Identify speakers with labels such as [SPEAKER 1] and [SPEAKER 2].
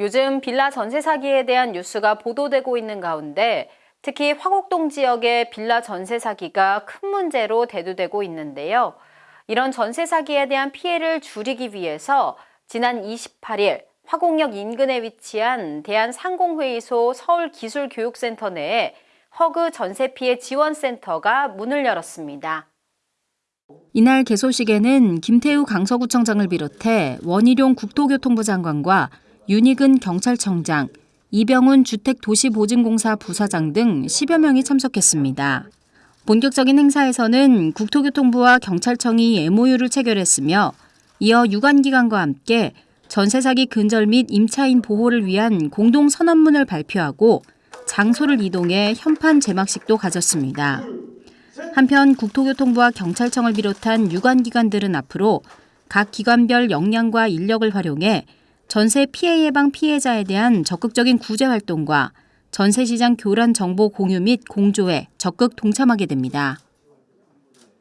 [SPEAKER 1] 요즘 빌라 전세 사기에 대한 뉴스가 보도되고 있는 가운데 특히 화곡동 지역의 빌라 전세 사기가 큰 문제로 대두되고 있는데요. 이런 전세 사기에 대한 피해를 줄이기 위해서 지난 28일 화곡역 인근에 위치한 대한상공회의소 서울기술교육센터 내에 허그 전세 피해 지원센터가 문을 열었습니다. 이날 개소식에는 김태우 강서구청장을 비롯해 원희룡 국토교통부 장관과 윤희근 경찰청장, 이병훈 주택도시보증공사 부사장 등 10여 명이 참석했습니다. 본격적인 행사에서는 국토교통부와 경찰청이 MOU를 체결했으며 이어 유관기관과 함께 전세 사기 근절 및 임차인 보호를 위한 공동 선언문을 발표하고 장소를 이동해 현판 제막식도 가졌습니다. 한편 국토교통부와 경찰청을 비롯한 유관기관들은 앞으로 각 기관별 역량과 인력을 활용해 전세 피해 예방 피해자에 대한 적극적인 구제 활동과 전세 시장 교란 정보 공유 및 공조에 적극 동참하게 됩니다.